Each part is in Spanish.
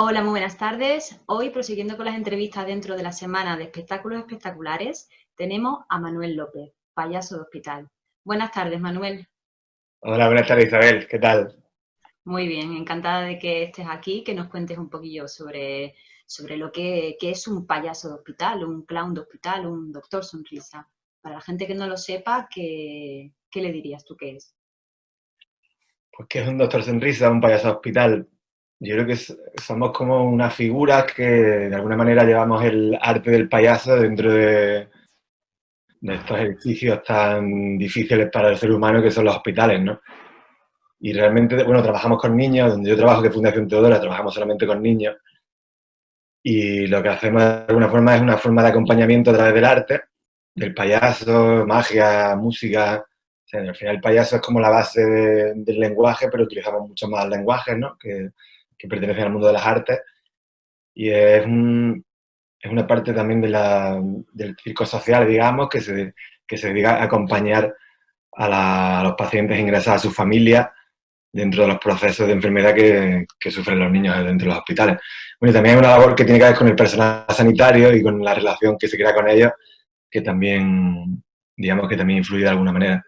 Hola, muy buenas tardes. Hoy, prosiguiendo con las entrevistas dentro de la semana de espectáculos espectaculares, tenemos a Manuel López, payaso de hospital. Buenas tardes, Manuel. Hola, buenas tardes, Isabel. ¿Qué tal? Muy bien, encantada de que estés aquí, que nos cuentes un poquillo sobre, sobre lo que, es un payaso de hospital, un clown de hospital, un doctor sonrisa. Para la gente que no lo sepa, ¿qué, qué le dirías tú que es? Pues que es un doctor sonrisa, un payaso de hospital. Yo creo que somos como una figura que de alguna manera llevamos el arte del payaso dentro de, de estos edificios tan difíciles para el ser humano que son los hospitales, ¿no? Y realmente, bueno, trabajamos con niños, donde yo trabajo, que Fundación Teodora, trabajamos solamente con niños, y lo que hacemos de alguna forma es una forma de acompañamiento a través del arte, del payaso, magia, música, o sea, al final el payaso es como la base del lenguaje, pero utilizamos mucho más lenguajes, ¿no? Que, que pertenecen al mundo de las artes. Y es, es una parte también de la, del circo social, digamos, que se, que se dedica a acompañar a, los pacientes ingresados a su familia dentro de los procesos de enfermedad que, que, sufren los niños dentro de los hospitales. Bueno, también hay una labor que tiene que ver con el personal sanitario y con la relación que se crea con ellos, que también, digamos, que también influye de alguna manera.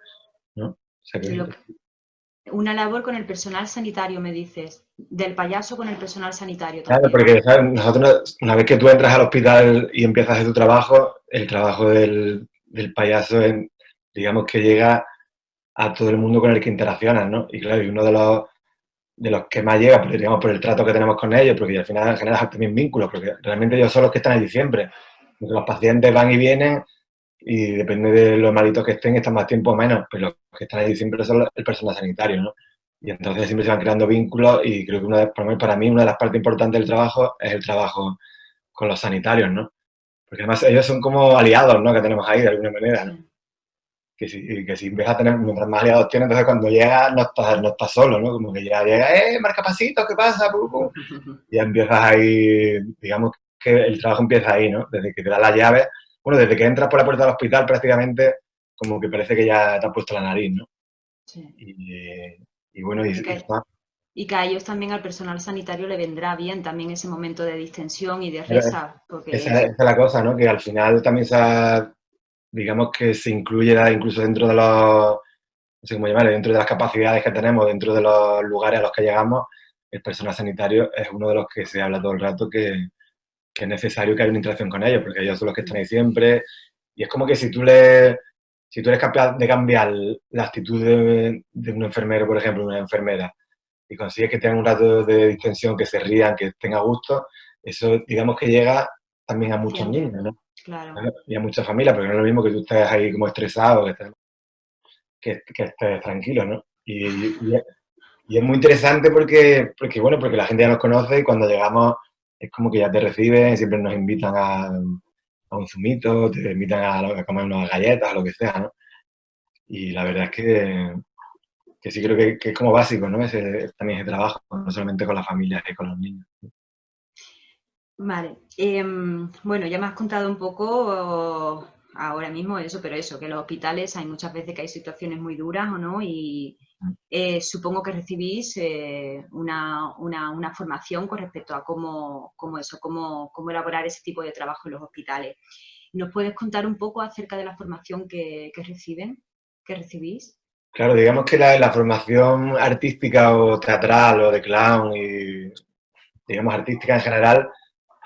¿no? Una labor con el personal sanitario, me dices. Del payaso con el personal sanitario también. Claro, porque nosotros, una vez que tú entras al hospital y empiezas a tu trabajo, el trabajo del, payaso, es, digamos que llega a todo el mundo con el que interaccionas, ¿no? Y claro, y uno de los, de los que más llega, pues, digamos, por el trato que tenemos con ellos, porque al final generas también vínculos, porque realmente ellos son los que están allí siempre. Los pacientes van y vienen y depende de los malitos que estén, están más tiempo o menos, pero los que están allí siempre son el personal sanitario, ¿no? Y entonces siempre se van creando vínculos y creo que una de, para mí una de las partes importantes del trabajo es el trabajo con los sanitarios, ¿no? Porque además ellos son como aliados, ¿no? Que tenemos ahí de alguna manera, ¿no? Que si, que si empiezas a tener, mientras más aliados tienes, entonces cuando llega no estás, no estás solo, ¿no? Como que ya llega, ¡eh, marcapasitos, qué pasa! Y ya empiezas ahí, digamos que el trabajo empieza ahí, ¿no? Desde que te da la llave bueno, desde que entras por la puerta del hospital prácticamente como que parece que ya te ha puesto la nariz, ¿no? Sí. Y, bueno, y, y, que a ellos también, al personal sanitario, le vendrá bien también ese momento de distensión y de risa. Porque... Esa, es la cosa, ¿no? Que al final también se digamos que se incluye incluso dentro de los, no sé cómo llamarlo, dentro de las capacidades que tenemos, dentro de los lugares a los que llegamos, el personal sanitario es uno de los que se habla todo el rato que, que es necesario que haya una interacción con ellos, porque ellos son los que están ahí siempre. Y es como que si tú, le, si tú eres capaz de cambiar la actitud de, un enfermero, por ejemplo, una enfermera, y consigues que tengan un rato de distensión, que se rían, que tenga gusto, eso digamos que llega también a muchos niños, ¿no? Claro. Y a muchas familias, porque no es lo mismo que tú estés ahí como estresado, que estés, que, estés tranquilo, ¿no? Y, y, y, es muy interesante porque, porque, bueno, porque la gente ya nos conoce y cuando llegamos es como que ya te reciben, siempre nos invitan a, a un zumito, te invitan a, comer unas galletas, lo que sea, ¿no? Y la verdad es que, que sí creo que, que, es como básico, ¿no? Ese, también ese trabajo, no solamente con las familias y con los niños. Vale. Em, bueno, ya me has contado un poco ahora mismo eso, pero eso, que en los hospitales hay muchas veces que hay situaciones muy duras, ¿o no? Y, eh, supongo que recibís eh, una, formación con respecto a cómo, eso, cómo, cómo, elaborar ese tipo de trabajo en los hospitales. ¿Nos puedes contar un poco acerca de la formación que, reciben, que recibís? Claro, digamos que la, formación artística o teatral o de clown y, digamos, artística en general,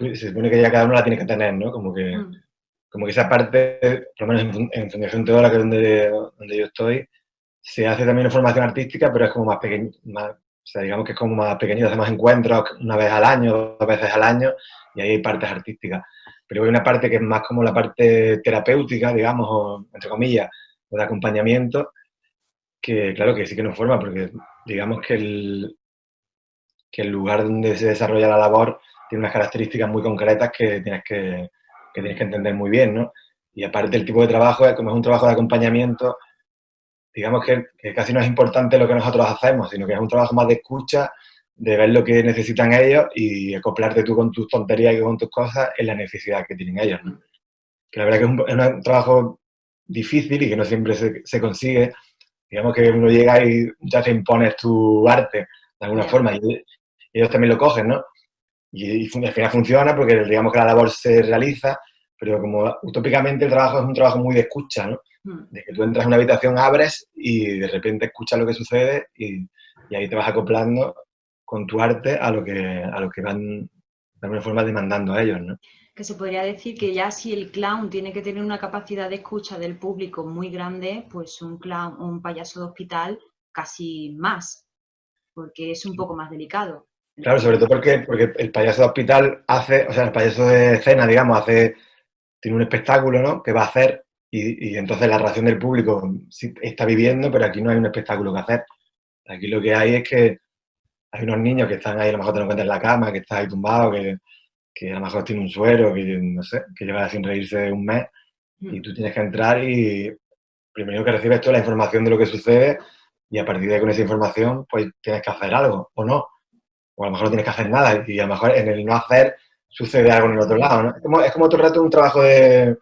se supone que ya cada uno la tiene que tener, ¿no? Como que, mm. Como que esa parte, por lo menos en, Fundación Teodora, que es donde, donde yo estoy, se hace también una formación artística, pero es como más pequeño, más, o sea, digamos que es como más pequeño, hacemos encuentros una vez al año, dos veces al año, y ahí hay partes artísticas. Pero hay una parte que es más como la parte terapéutica, digamos, o, entre comillas, o de acompañamiento, que claro que sí que nos forma, porque digamos que el, que el lugar donde se desarrolla la labor tiene unas características muy concretas que tienes que, que tienes que entender muy bien, ¿no? Y aparte el tipo de trabajo, es como es un trabajo de acompañamiento, digamos que, casi no es importante lo que nosotros hacemos, sino que es un trabajo más de escucha, de ver lo que necesitan ellos y acoplarte tú con tus tonterías y con tus cosas en la necesidad que tienen ellos. Que la verdad que es un, trabajo difícil y que no siempre se, consigue. Digamos que uno llega y ya te impones tu arte de alguna forma y ellos también lo cogen, ¿no? Y, al final funciona porque digamos que la labor se realiza, pero como utópicamente el trabajo es un trabajo muy de escucha, ¿no? Hmm. De que tú entras en una habitación, abres y de repente escuchas lo que sucede y, y ahí te vas acoplando con tu arte a lo que, a lo que van de alguna forma demandando a ellos, ¿no? Que se podría decir que ya si el clown tiene que tener una capacidad de escucha del público muy grande, pues un clown, un payaso de hospital casi más, porque es un poco más delicado. Claro, sobre todo porque, porque el payaso de hospital hace, o sea, el payaso de escena, digamos, hace, tiene un espectáculo, ¿no? Que va a hacer y, y entonces la reacción del público está viviendo, pero aquí no hay un espectáculo que hacer. Aquí lo que hay es que hay unos niños que están ahí, a lo mejor te lo encuentras en la cama, que está ahí tumbado, que, que, a lo mejor tiene un suero, que no sé, que lleva sin reírse un mes, y tú tienes que entrar y primero que recibes toda la información de lo que sucede y a partir de con esa información pues tienes que hacer algo, o no. O a lo mejor no tienes que hacer nada y a lo mejor en el no hacer sucede algo en el otro lado, ¿no? Es como, es como todo el rato un trabajo de,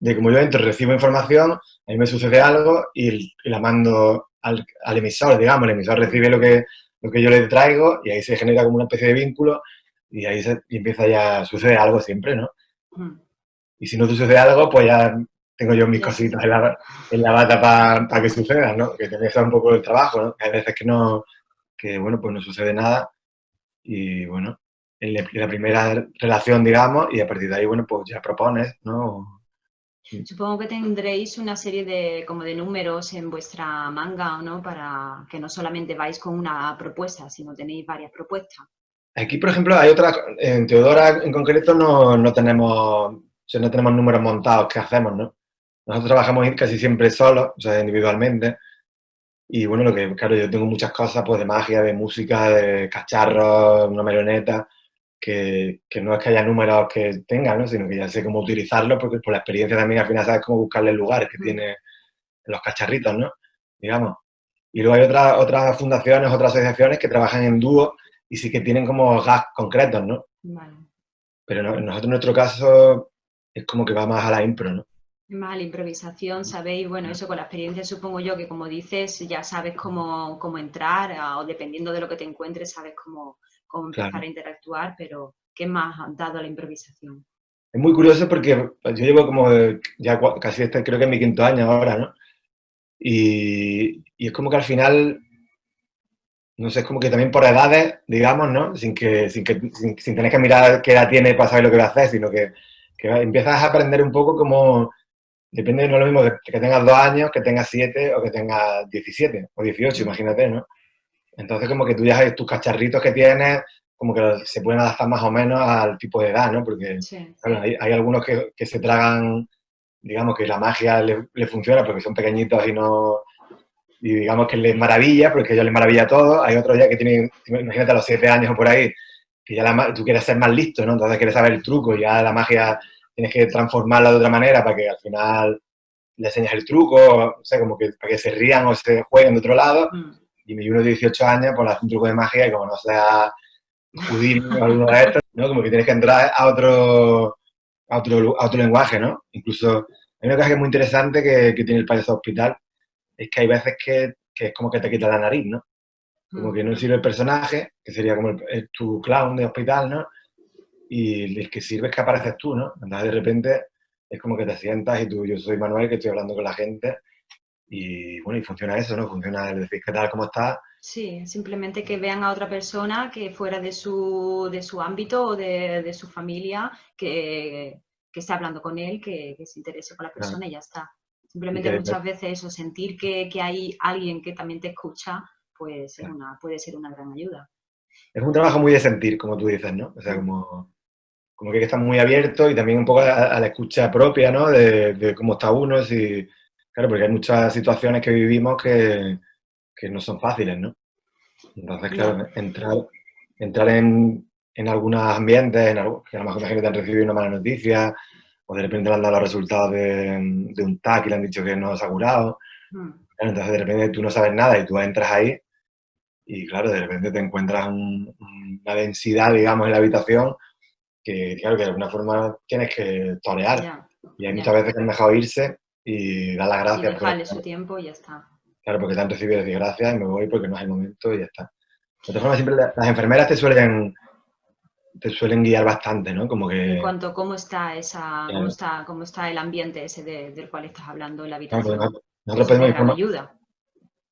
de como yo entro, recibo información, a mí me sucede algo y, la mando al, al, emisor, digamos, el emisor recibe lo que, lo que yo le traigo y ahí se genera como una especie de vínculo y ahí se, empieza ya, sucede algo siempre, ¿no? Mm. Y si no sucede algo, pues ya tengo yo mis cositas en la, en la bata para que suceda, ¿no? Que te un poco el trabajo, ¿no? Hay veces que no, que bueno, pues no sucede nada y bueno, en la primera relación, digamos, y a partir de ahí, bueno, pues ya propones, ¿no? Supongo que tendréis una serie de, como de números en vuestra manga, ¿no? Para que no solamente vais con una propuesta, sino tenéis varias propuestas. Aquí, por ejemplo, hay otras, en Teodora en concreto no, no tenemos, no tenemos números montados que hacemos, ¿no? Nosotros trabajamos casi siempre solos, o sea, individualmente. Y bueno, lo que, claro, yo tengo muchas cosas, pues de magia, de música, de cacharros, una marioneta, que, que, no es que haya números que tenga, ¿no? sino que ya sé cómo utilizarlos, porque por la experiencia también al final sabes cómo buscarle el lugar que mm. tiene los cacharritos, ¿no? Digamos. Y luego hay otras otras fundaciones, otras asociaciones que trabajan en dúo y sí que tienen como gas concretos, ¿no? Vale. Pero nosotros en nuestro caso es como que va más a la impro, ¿no? A la improvisación, sabéis, bueno, eso con la experiencia supongo yo que como dices, ya sabes cómo, cómo entrar o dependiendo de lo que te encuentres, sabes cómo, cómo empezar a interactuar, pero ¿qué más ha dado la improvisación? Es muy curioso porque pues, yo llevo como ya casi este, creo que es mi quinto año ahora, ¿no? Y, y, es como que al final, no sé, es como que también por edades, digamos, ¿no? Sin, que, sin, que, sin, tener que mirar qué edad tiene para saber lo que va a hacer, sino que, que empiezas a aprender un poco como, depende, no es lo mismo que, que tengas dos años, que tengas siete o que tengas diecisiete o dieciocho, imagínate, ¿no? Entonces, como que tú ya sabes tus cacharritos que tienes, como que se pueden adaptar más o menos al tipo de edad, ¿no? Porque hay, algunos que, que, se tragan, digamos que la magia le, funciona porque son pequeñitos y no... Y digamos que les maravilla, porque ellos les maravilla todo. Hay otros ya que tienen, imagínate a los siete años o por ahí, que ya la, tú quieres ser más listo, ¿no? Entonces quieres saber el truco y ya la magia tienes que transformarla de otra manera para que al final le enseñes el truco, o sea, como que para que se rían o se jueguen de otro lado. Mm y mi uno de 18 años, pues hace un truco de magia y como no sea judío o alguno de estos, ¿no? Como que tienes que entrar a otro, a otro, a otro lenguaje, ¿no? Incluso hay una cosa que es muy interesante que, que tiene el payaso hospital, es que hay veces que, que, es como que te quita la nariz, ¿no? Como que no mm. sirve el personaje, que sería como el, tu clown de hospital, ¿no? Y el que sirve es que apareces tú, ¿no? Entonces de repente es como que te sientas y tú, yo soy Manuel, que estoy hablando con la gente y bueno, y funciona eso, ¿no? Funciona el decir qué tal, cómo está. Sí, simplemente que vean a otra persona que fuera de su, de su ámbito o de, de su familia, que, que esté hablando con él, que, que se interese por la persona y ya está. Simplemente muchas veces eso, sentir que, que, hay alguien que también te escucha, pues una, puede ser una gran ayuda. Es un trabajo muy de sentir, como tú dices, ¿no? O sea, como, como que está muy abierto y también un poco a, la escucha propia, ¿no? De, de cómo está uno, si Claro, porque hay muchas situaciones que vivimos que, que no son fáciles, ¿no? Entonces, claro, entrar, entrar en, en algunos ambientes, en algo, que a lo mejor imagínate han recibido una mala noticia, o de repente le han dado los resultados de, de un TAC y le han dicho que no se ha curado. Mm. entonces, de repente tú no sabes nada y tú entras ahí y, claro, de repente te encuentras una densidad, digamos, en la habitación que, claro, que de alguna forma tienes que torear. y hay muchas veces que es mejor irse y dar las gracias. Y dejarle su tiempo y ya está. Claro, porque te han recibido decir gracias y me voy porque no es el momento y ya está. De todas formas, siempre las enfermeras te suelen, te suelen guiar bastante, ¿no? Como que... En cuanto a cómo está esa, cómo está, cómo está el ambiente ese del cual estás hablando en la habitación. nosotros pedimos ayuda.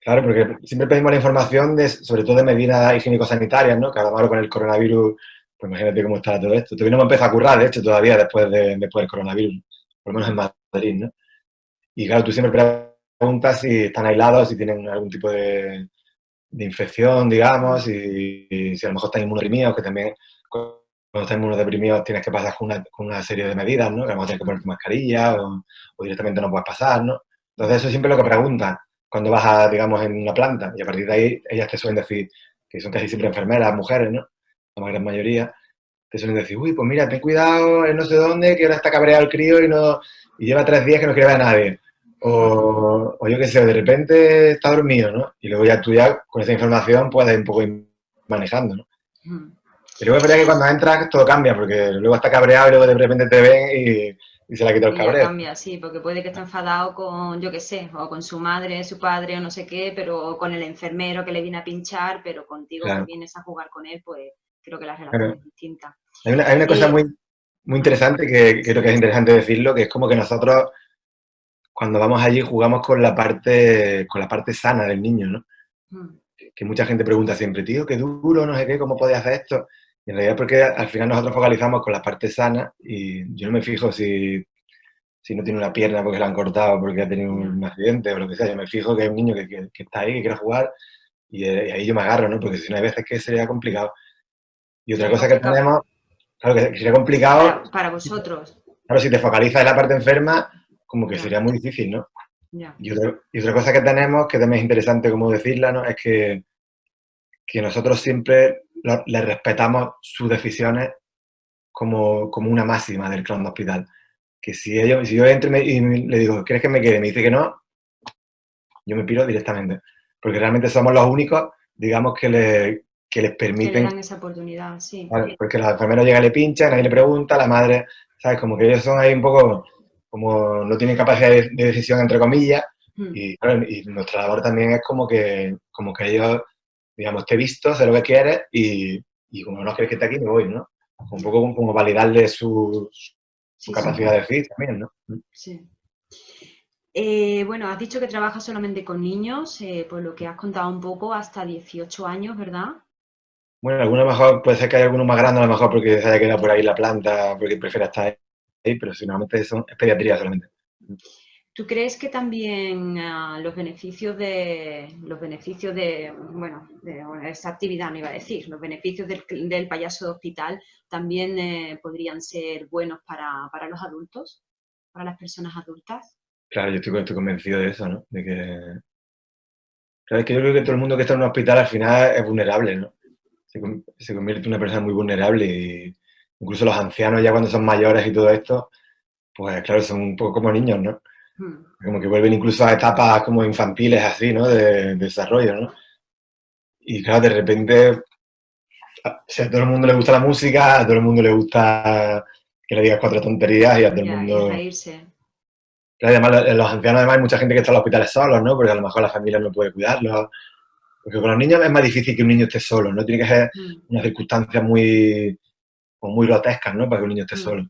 Claro, porque siempre pedimos la información de, sobre todo de medidas higiénico-sanitarias, ¿no? Que ahora con el coronavirus, pues imagínate cómo está todo esto. Todavía no me a currar, de hecho, todavía después, de, después del coronavirus, por lo menos en Madrid, ¿no? Y claro, tú siempre preguntas si están aislados, si tienen algún tipo de, infección, digamos, y, si a lo mejor están inmunodeprimidos, que también cuando están inmunodeprimidos tienes que pasar con una, con una, serie de medidas, ¿no? Que a lo mejor tienes que ponerte mascarilla o, directamente no puedes pasar, ¿no? Entonces eso es siempre lo que preguntan cuando vas a, digamos, en una planta y a partir de ahí ellas te suelen decir, que son casi siempre enfermeras, mujeres, ¿no? La gran mayoría, te suelen decir, uy, pues mira, ten cuidado en no sé dónde, que ahora está cabreado el crío y, no, y lleva tres días que no quiere ver a nadie. O, yo qué sé, de repente está dormido, ¿no? Y luego ya tú ya con esa información puedes un poco ir manejando, ¿no? Y luego es verdad que cuando entras todo cambia, porque luego está cabreado y luego de repente te ven y, se le ha quitado el cabreo. cambia, sí, porque puede que esté enfadado con, yo qué sé, o con su madre, su padre o no sé qué, pero con el enfermero que le viene a pinchar, pero contigo que vienes a jugar con él, pues creo que la relación es distinta. Hay una, hay una cosa muy, muy interesante que creo que es interesante decirlo, que es como que nosotros cuando vamos allí jugamos con la parte, con la parte sana del niño, ¿no? Mm. Que mucha gente pregunta siempre, tío, qué duro, no sé qué, ¿cómo podía hacer esto? Y en realidad porque al final nosotros focalizamos con la parte sana y yo no me fijo si, si no tiene una pierna porque la han cortado, porque ha tenido un accidente o lo que sea. Yo me fijo que hay un niño que, que, está ahí, que quiere jugar y, eh, ahí yo me agarro, ¿no? Porque si no hay veces que sería complicado. Y otra cosa que tenemos, claro, que sería complicado... Para, vosotros. Claro, si te focalizas en la parte enferma, como que sería muy difícil, ¿no? Y, otra, cosa que tenemos, que también es interesante como decirla, ¿no? Es que, que nosotros siempre le respetamos sus decisiones como, como, una máxima del de hospital. Que si, ellos, si yo entro y, le digo, ¿quieres que me quede? Me dice que no, yo me piro directamente. Porque realmente somos los únicos, digamos, que, le, que les permiten... Que dan esa oportunidad, sí. porque la enfermera llega y le pincha, nadie le pregunta, la madre, ¿sabes? Como que ellos son ahí un poco como no tienen capacidad de, decisión, entre comillas, hmm. y, nuestra labor también es como que, como que ellos, digamos, te he visto, sé lo que quieres, y, como no crees que esté aquí, me voy, ¿no? Un poco como, validarle su, capacidad de decir también, ¿no? Hmm. Sí. Eh, bueno, has dicho que trabajas solamente con niños, eh, por lo que has contado un poco, hasta 18 años, ¿verdad? Bueno, algunos mejor, puede ser que haya algunos más grandes, a lo mejor porque se haya quedado por ahí la planta, porque prefiera estar pero si normalmente son, es pediatría solamente. ¿Tú crees que también ah, los beneficios de los beneficios de bueno de esta actividad no iba a decir los beneficios del, payaso de hospital también eh, podrían ser buenos para, los adultos para las personas adultas? Claro, yo estoy, estoy convencido de eso, ¿no? De que claro, es que yo creo que todo el mundo que está en un hospital al final es vulnerable, ¿no? Se, convierte en una persona muy vulnerable y, incluso los ancianos ya cuando son mayores y todo esto, pues claro, son un poco como niños, ¿no? Hmm. Como que vuelven incluso a etapas como infantiles así, ¿no? De, desarrollo, ¿no? Y claro, de repente, a todo el mundo le gusta la música, a todo el mundo le gusta que le digas cuatro tonterías y a todo el mundo... Claro, además, los ancianos además hay mucha gente que está en los hospitales solos, ¿no? Porque a lo mejor la familia no puede cuidarlos. Porque con los niños es más difícil que un niño esté solo, ¿no? Tiene que ser hmm. una circunstancia muy, muy grotescas, ¿no? Para que un niño esté mm. solo.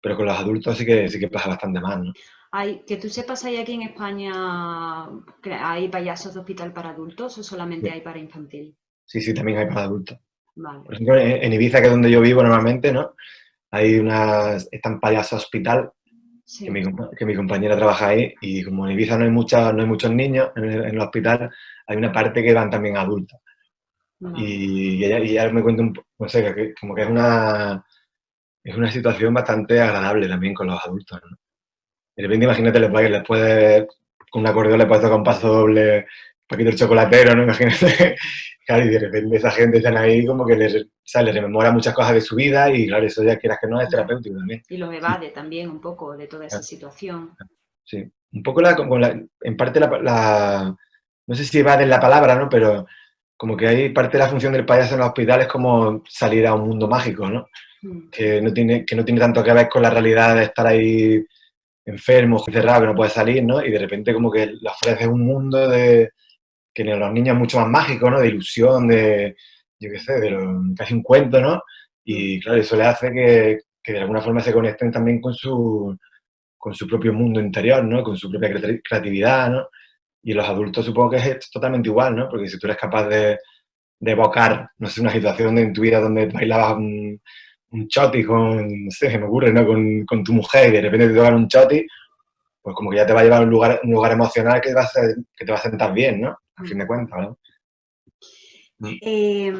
Pero con los adultos sí que, sí que pasa bastante más, ¿no? Hay, que tú sepas, ¿hay aquí en España hay payasos de hospital para adultos o solamente hay para infantil? Sí, sí, también hay para adultos. Por ejemplo, en Ibiza, que es donde yo vivo normalmente, ¿no? Hay unas, están payasos hospital, que, mi, compañera trabaja ahí, y como en Ibiza no hay, mucha, no hay muchos niños en el, hospital, hay una parte que van también adultos. Y, ella, me cuenta un no sé, que, como que es una, es una situación bastante agradable también con los adultos, ¿no? De repente, imagínate, le puedes, puede, con un acordeón le puedes tocar un paso doble, un poquito el chocolatero, ¿no? Imagínate, claro, y de repente esa gente está ahí como que les, sale rememora muchas cosas de su vida y claro, eso ya quieras que no es terapéutico también. Y los evade también un poco de toda esa situación. Sí, un poco la, en parte la, no sé si evade la palabra, ¿no? Pero como que hay parte de la función del payaso en los hospitales como salir a un mundo mágico, ¿no? Mm. Que no tiene, que no tiene tanto que ver con la realidad de estar ahí enfermo, encerrado, que no puede salir, ¿no? Y de repente como que le ofrece un mundo de que en los niños es mucho más mágico, ¿no? De ilusión, de, yo qué sé, de casi un cuento, ¿no? Y claro, eso le hace que, que de alguna forma se conecten también con su, con su propio mundo interior, ¿no? Con su propia creatividad, ¿no? Y los adultos supongo que es totalmente igual, ¿no? Porque si tú eres capaz de, de evocar, no sé, una situación en tu vida donde bailabas un, un choti con, no sé, se me ocurre, ¿no? Con, con, tu mujer y de repente te tocan un choti, pues como que ya te va a llevar a un lugar, un lugar emocional que, va a ser, que te va a sentar bien, ¿no? A fin de cuentas, ¿no? Eh,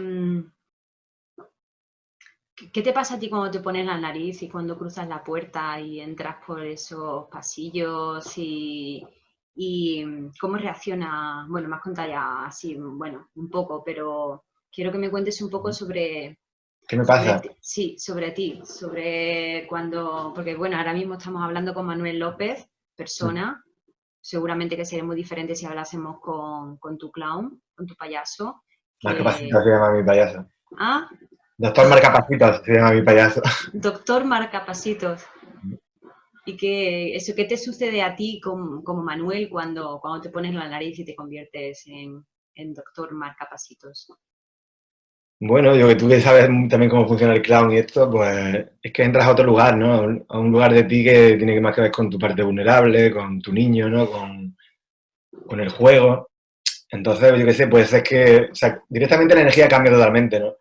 ¿Qué te pasa a ti cuando te pones la nariz y cuando cruzas la puerta y entras por esos pasillos y, cómo reacciona? Bueno, me has contado ya así, bueno, un poco, pero quiero que me cuentes un poco sobre... ¿Qué me pasa? sí, sobre ti, sobre cuando... Porque bueno, ahora mismo estamos hablando con Manuel López, persona, seguramente que sería muy diferente si hablásemos con, tu clown, con tu payaso. Que... se llama mi payaso. Ah, Doctor Marcapasitos se llama mi payaso. Doctor Marcapasitos. ¿Y qué, eso, qué te sucede a ti como, Manuel cuando, cuando te pones la nariz y te conviertes en, en Doctor Marcapasitos? Bueno, yo que tú que sabes también cómo funciona el clown y esto, pues es que entras a otro lugar, ¿no? A un lugar de ti que tiene más que ver con tu parte vulnerable, con tu niño, ¿no? Con, con el juego. Entonces, yo qué sé, pues es que, o sea, directamente la energía cambia totalmente, ¿no?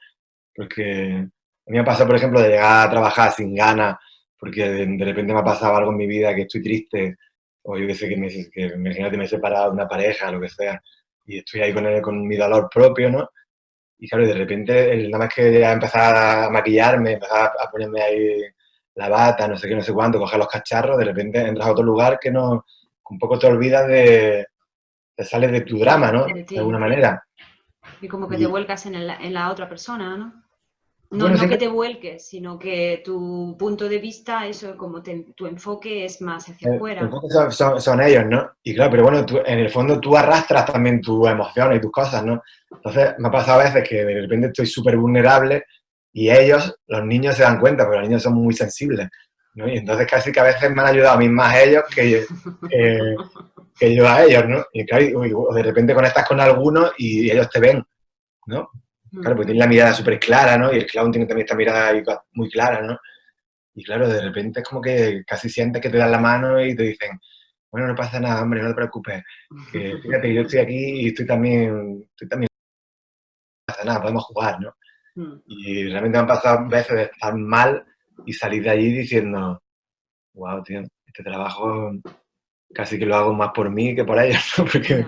Porque a mí me pasado, por ejemplo, de llegar a trabajar sin ganas, porque de, repente me ha pasado algo en mi vida que estoy triste, o yo que sé, que me, que, imagínate, me he separado de una pareja, lo que sea, y estoy ahí con, con mi dolor propio, ¿no? Y claro, de repente, nada más que ya empezar a maquillarme, empezar a ponerme ahí la bata, no sé qué, no sé cuánto, coger los cacharros, de repente entras a otro lugar que no, un poco te olvidas de, te sales de tu drama, ¿no? De alguna manera. Y como que te vuelcas en, en la otra persona, ¿no? No, no que te vuelques, sino que tu punto de vista, eso como tu enfoque es más hacia eh, afuera. Son, son, ellos, ¿no? Y claro, pero bueno, en el fondo tú arrastras también tus emociones y tus cosas, ¿no? Entonces me ha pasado a veces que de repente estoy súper vulnerable y ellos, los niños se dan cuenta, porque los niños son muy sensibles, ¿no? Y entonces casi que a veces me han ayudado a mí más ellos que, que yo a ellos, ¿no? Y claro, de repente conectas con algunos y ellos te ven, ¿no? Claro, porque tiene la mirada súper clara, ¿no? Y el clown tiene también esta mirada muy clara, ¿no? Y claro, de repente es como que casi sientes que te dan la mano y te dicen, bueno, no pasa nada, hombre, no te preocupes. Que, fíjate, yo estoy aquí y estoy también, estoy también, no pasa nada, podemos jugar, ¿no? Mm. Y realmente me han pasado veces de estar mal y salir de allí diciendo, wow, tío, este trabajo casi que lo hago más por mí que por ellos, ¿no? Porque,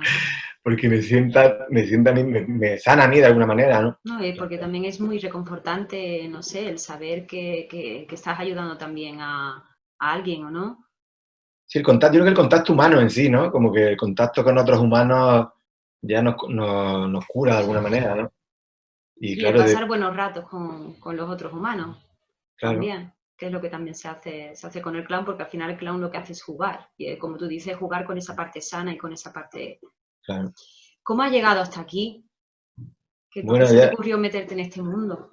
porque me sienta, me sienta a mí, me, sana a mí de alguna manera, ¿no? No, y porque también es muy reconfortante, no sé, el saber que, que, estás ayudando también a, a, alguien, ¿o no? Sí, el contacto, yo creo que el contacto humano en sí, ¿no? Como que el contacto con otros humanos ya nos, nos, nos cura de alguna manera, ¿no? Y, claro, pasar buenos ratos con, con, los otros humanos. Claro. También, que es lo que también se hace, se hace con el clown, porque al final el clown lo que hace es jugar. Y eh, como tú dices, jugar con esa parte sana y con esa parte ¿Cómo has llegado hasta aquí? ¿Qué te ocurrió meterte en este mundo?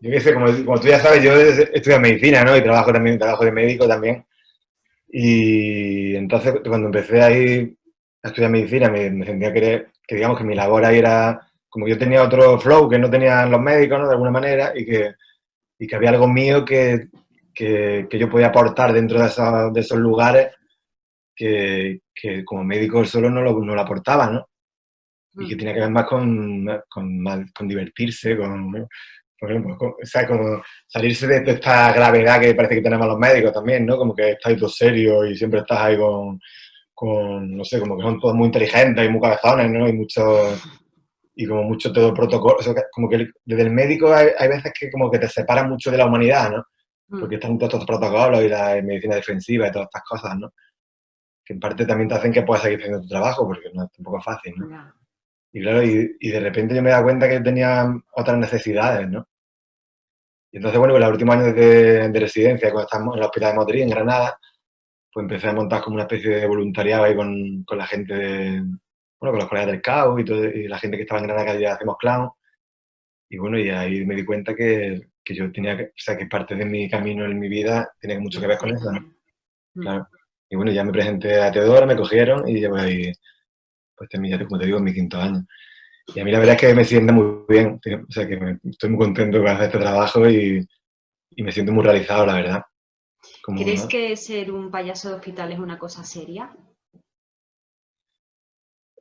Yo qué sé, como, tú ya sabes, yo estudio medicina, ¿no? Y trabajo también, trabajo de médico también. Y entonces, cuando empecé ahí a estudiar medicina, me, sentía que, que, digamos, que mi labor ahí era, como yo tenía otro flow que no tenían los médicos, ¿no? De alguna manera, y que, y que había algo mío que, que, que yo podía aportar dentro de, esos, de esos lugares que, que como médico solo no lo, no lo aportaba, ¿no? Y que mm. tenía que ver más con, con, con divertirse, con, por ejemplo, con, o sea, con salirse de, esta gravedad que parece que tenemos los médicos también, ¿no? Como que estás todo serio y siempre estás ahí con, con, no sé, como que son todos muy inteligentes y muy cabezones, ¿no? Y mucho, y como mucho todo protocolo, o sea, como que desde el médico hay, hay, veces que como que te separan mucho de la humanidad, ¿no? Mm. Porque están todos estos protocolos y la medicina defensiva y todas estas cosas, ¿no? Que en parte también te hacen que puedas seguir haciendo tu trabajo, porque no es tampoco fácil, ¿no? Y claro, y, y, de repente yo me da cuenta que tenía otras necesidades, ¿no? Y entonces, bueno, en los últimos años de, de, residencia, cuando estábamos en el Hospital de Madrid, en Granada, pues empecé a montar como una especie de voluntariado ahí con, con la gente, de, bueno, con los colegas del CAO y, todo, y la gente que estaba en Granada que ya hacemos clown. Y bueno, y ahí me di cuenta que, que yo tenía que, o sea, que parte de mi camino en mi vida tenía mucho que ver con eso, ¿no? Mm. Y bueno, ya me presenté a Teodora, me cogieron y llevo ahí, pues ya como te digo, en mi quinto año. Y a mí la verdad es que me sienta muy bien, o sea que estoy muy contento con hacer este trabajo y, me siento muy realizado, la verdad. ¿Crees que ser un payaso de hospital es una cosa seria?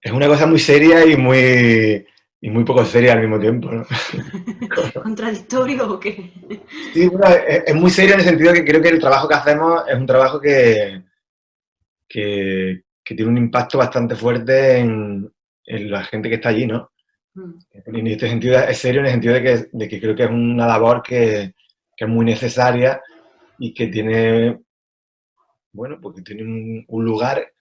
Es una cosa muy seria y muy, y muy poco seria al mismo tiempo, ¿no? ¿Contradictorio o qué? Sí, bueno, es, muy serio en el sentido que creo que el trabajo que hacemos es un trabajo que, que, tiene un impacto bastante fuerte en, la gente que está allí, ¿no? Mm. en este sentido es serio en el sentido de que, de que creo que es una labor que, que, es muy necesaria y que tiene, bueno, porque tiene un lugar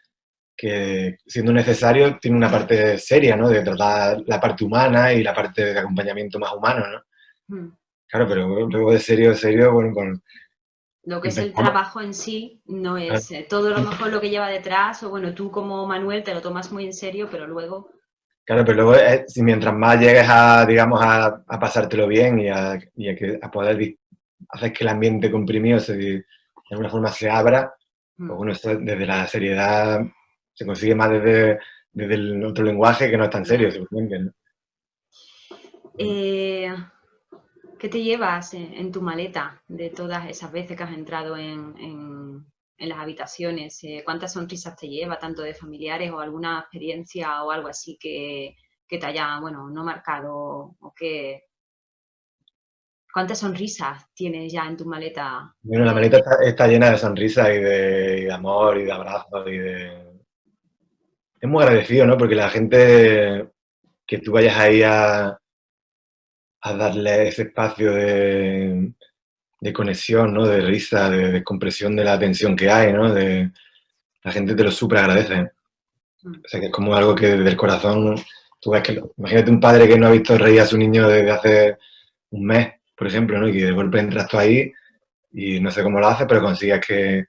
que siendo necesario tiene una parte seria, ¿no? De tratar la parte humana y la parte de acompañamiento más humano, ¿no? Hmm. Claro, pero luego de serio, serio, bueno, con... Lo que es el trabajo en sí no es eh, todo lo mejor lo que lleva detrás, o bueno, tú como Manuel te lo tomas muy en serio, pero luego... Claro, pero luego si mientras más llegues a, digamos, a, pasártelo bien y, a, a, poder hacer que el ambiente comprimido se, de alguna forma se abra, pues hmm. bueno, esto desde la seriedad se consigue más desde, el otro lenguaje que no es tan serio, simplemente. Eh, ¿Qué te llevas en, tu maleta de todas esas veces que has entrado en, las habitaciones? Eh, ¿Cuántas sonrisas te lleva, tanto de familiares o alguna experiencia o algo así que, te haya, bueno, no marcado o. ¿Cuántas sonrisas tienes ya en tu maleta? Bueno, la maleta está, llena de sonrisas y de amor y de abrazos y de, es muy agradecido, ¿no? Porque la gente que tú vayas ahí a, a darle ese espacio de, conexión, ¿no? De risa, de descompresión de la tensión que hay, ¿no? De, la gente te lo súper agradece. O sea, que es como algo que desde el corazón, tú ves que, imagínate un padre que no ha visto reír a su niño desde hace un mes, por ejemplo, ¿no? Y que de golpe entras tú ahí y no sé cómo lo hace, pero consigues que,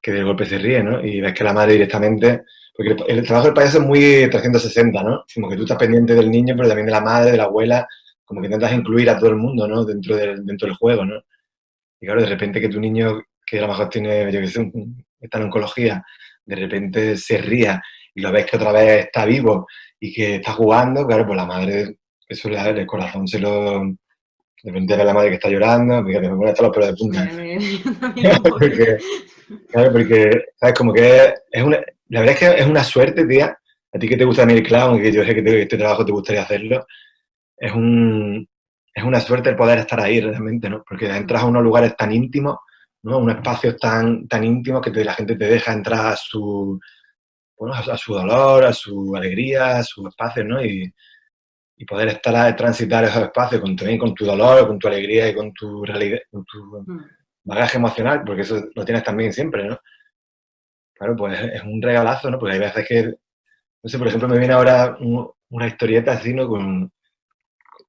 que de golpe se ríe, ¿no? Y ves que la madre directamente porque el, trabajo del payaso es muy 360, ¿no? Como que tú estás pendiente del niño, pero también de la madre, de la abuela, como que intentas incluir a todo el mundo, ¿no? Dentro del, dentro del juego, ¿no? Y claro, de repente que tu niño, que a lo mejor tiene, yo sé, está en oncología, de repente se ría y lo ves que otra vez está vivo y que está jugando, claro, pues la madre, eso le el corazón, se lo... De repente ve a la madre que está llorando, fíjate, me pone hasta los pelos de punta. porque, claro, porque, ¿sabes? Como que es una, la verdad es que es una suerte, tía. A ti que te gusta el clown que yo sé que este trabajo te gustaría hacerlo, es, un, es una suerte el poder estar ahí realmente, ¿no? Porque entras a unos lugares tan íntimos, ¿no? Unos espacios tan, tan íntimos que la gente te deja entrar a su, bueno, a, su dolor, a su alegría, a sus espacios, ¿no? Y, y poder estar a transitar esos espacios con, también con tu dolor, con tu alegría y con tu realidad, con tu mm. bagaje emocional, porque eso lo tienes también siempre, ¿no? Claro, pues es un regalazo, ¿no? Porque hay veces que, no sé, por ejemplo, me viene ahora una historieta así, ¿no? Con,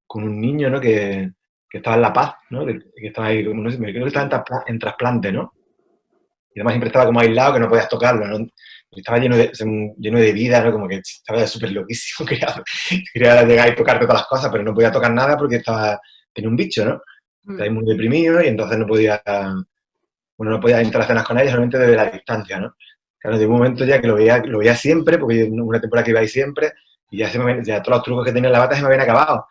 con un niño, ¿no? Que, que, estaba en La Paz, ¿no? Que, estaba ahí, no sé, creo que estaba en, trasplante, ¿no? Y además siempre estaba como aislado, que no podías tocarlo, ¿no? estaba lleno de, lleno de vida, ¿no? Como que estaba súper loquísimo, quería, quería, llegar y tocarte todas las cosas, pero no podía tocar nada porque estaba, tenía un bicho, ¿no? Mm. Estaba muy deprimido y entonces no podía, bueno, no podía interaccionar con ellos solamente desde la distancia, ¿no? Claro, de un momento ya que lo veía, lo veía siempre, porque una temporada que iba ahí siempre, y ya, se me, ya todos los trucos que tenía en la bata se me habían acabado.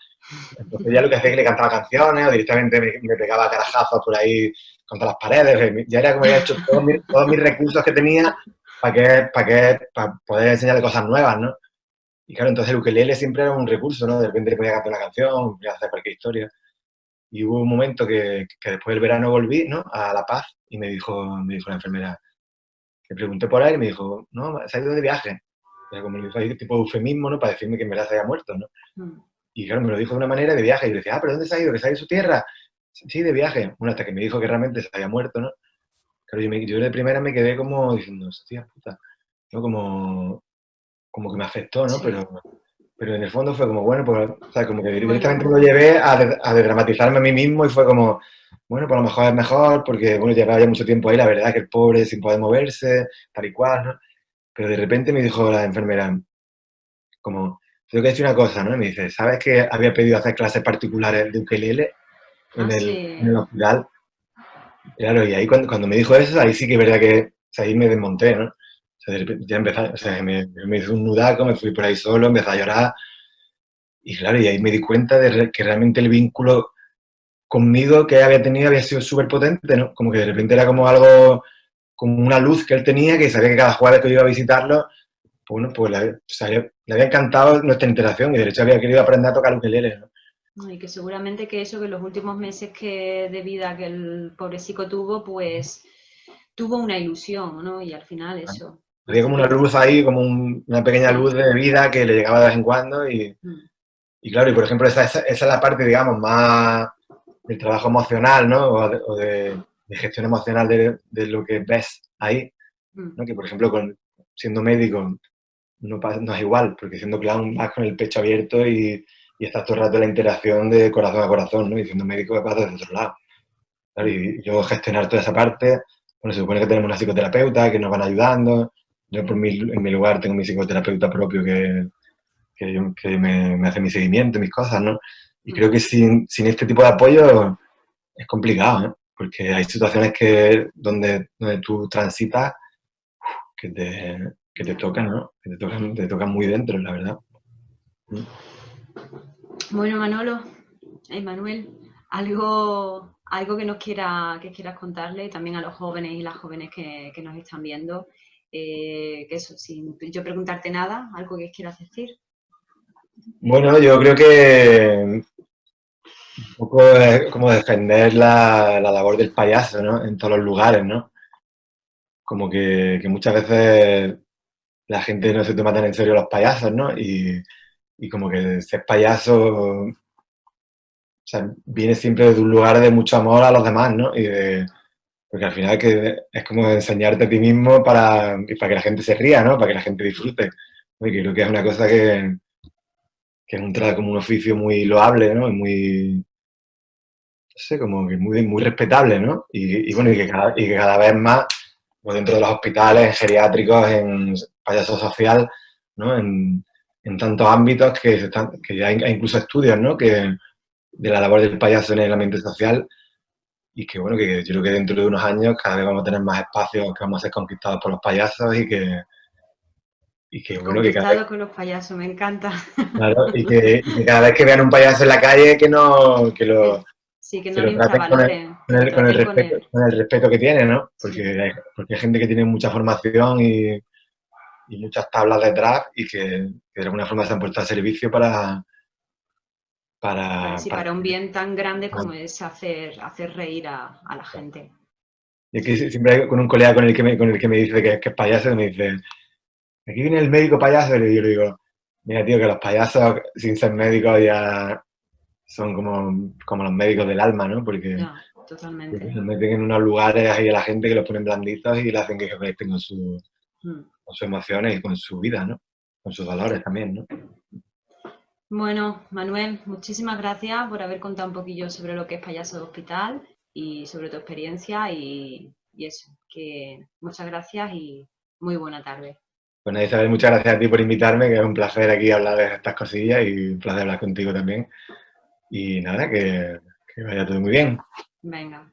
Entonces ya lo que hacía es que le cantaba canciones o directamente me, pegaba carajazos por ahí contra las paredes. Ya era como había hecho todos mis, recursos que tenía para que, para que, poder enseñarle cosas nuevas, ¿no? Y claro, entonces el ukelele siempre era un recurso, ¿no? De repente le podía cantar una canción, podía hacer cualquier historia. Y hubo un momento que, que, después del verano volví, ¿no? A La Paz y me dijo, me dijo la enfermera, le pregunté por él y me dijo, no, se ha ido de viaje. O como le dijo tipo de eufemismo, ¿no? Para decirme que en verdad se había muerto, ¿no? Mm. Y claro, me lo dijo de una manera de viaje. Y yo decía, ah, ¿pero dónde se ha ido? ¿Que se ha ido de su tierra? Sí, de viaje. Bueno, hasta que me dijo que realmente se había muerto, ¿no? Claro, yo, me, yo de primera me quedé como diciendo, hostia puta, ¿no? Como, como que me afectó, ¿no? Pero, pero en el fondo fue como, bueno, pues, o sea, como que directamente lo llevé a, a desdramatizarme a mí mismo y fue como, bueno, por lo mejor es mejor, porque, bueno, llevaba ya mucho tiempo ahí, la verdad que el pobre sin poder moverse, tal y cual, ¿no? Pero de repente me dijo la enfermera, como, tengo que decir una cosa, ¿no? Y me dice, ¿sabes que había pedido hacer clases particulares de ukelele en, ah, el, en el, hospital? Claro, y ahí cuando, cuando, me dijo eso, ahí sí que es verdad que, o sea, ahí me desmonté, ¿no? O sea, ya empecé, o sea, me, me hizo un nudaco, me fui por ahí solo, empecé a llorar, y claro, y ahí me di cuenta de que realmente el vínculo conmigo que había tenido había sido súper potente, ¿no? Como que de repente era como algo, como una luz que él tenía, que sabía que cada jueves que yo iba a visitarlo, bueno, pues le, había encantado nuestra interacción y de hecho había querido aprender a tocar ukelele, ¿no? Y que seguramente que eso, que los últimos meses que de vida que el pobrecito tuvo, pues tuvo una ilusión, ¿no? Y al final eso. Había como una luz ahí, como una pequeña luz de vida que le llegaba de vez en cuando y, mm. y claro, y por ejemplo esa, esa, es la parte, digamos, más del trabajo emocional, ¿no? O de, gestión emocional de, de, lo que ves ahí, ¿no? Mm. Que por ejemplo, con, siendo médico no, no es igual, porque siendo clown vas con el pecho abierto y, y estás todo el rato la interacción de corazón a corazón, ¿no? Y siendo médico vas desde otro lado. Y yo gestionar toda esa parte, bueno, se supone que tenemos una psicoterapeuta que nos van ayudando, yo por mi, en mi lugar tengo mi psicoterapeuta propio que, que, me, hace mi seguimiento, mis cosas, ¿no? Y creo que sin, sin este tipo de apoyo es complicado, ¿no? Porque hay situaciones que, donde, donde tú transitas que te, que te tocan, ¿no? Que te tocan, te tocan muy dentro, la verdad. Bueno, Manolo, Emanuel, algo, algo que nos quiera, que quieras contarle también a los jóvenes y las jóvenes que, que nos están viendo eh, que eso, sin yo preguntarte nada, algo que quieras decir. Bueno, yo creo que un poco es como defender la, labor del payaso, ¿no? En todos los lugares, ¿no? Como que, muchas veces la gente no se toma tan en serio los payasos, ¿no? Y, como que ser payaso viene siempre de un lugar de mucho amor a los demás, ¿no? Y de, porque al final que es como enseñarte a ti mismo para, para que la gente se ría, ¿no? Para que la gente disfrute. Y creo que es una cosa que, que es un, como un oficio muy loable, ¿no? muy, no sé, como que muy, muy respetable, ¿no? Y, bueno, y que, cada, y que cada vez más, pues dentro de los hospitales, en geriátricos, en payaso social, ¿no? En, en tantos ámbitos que, se están, que ya hay incluso estudios, ¿no? Que de la labor del payaso en el ambiente social y que bueno, que yo creo que dentro de unos años cada vez vamos a tener más espacios que vamos a ser conquistados por los payasos y que, y que bueno, que cada vez, con los payasos, me encanta. Claro, y que, cada vez que vean un payaso en la calle que no, que lo, sí, que no lo infravaloren. Con, el, con, el, respeto, con, el, respeto, que tiene, ¿no? Porque, hay, porque hay gente que tiene mucha formación y, y muchas tablas detrás y que, que de alguna forma se han puesto a servicio para, para, para, un bien tan grande como es hacer, hacer reír a, la gente. Y aquí siempre con un colega con el que me, con el que me dice que, es payaso, me dice, aquí viene el médico payaso, y le digo, mira tío, que los payasos sin ser médicos ya son como, como los médicos del alma, ¿no? Porque, totalmente. se meten en unos lugares ahí a la gente que los ponen blanditos y le hacen que se conecten con, su, mm. con sus emociones y con su vida, ¿no? Con sus valores también, ¿no? Bueno, Manuel, muchísimas gracias por haber contado un poquillo sobre lo que es Payaso de Hospital y sobre tu experiencia y, eso, que muchas gracias y muy buena tarde. Bueno, Isabel, muchas gracias a ti por invitarme, que es un placer aquí hablar de estas cosillas y un placer hablar contigo también. Y nada, que, que vaya todo muy bien. Venga.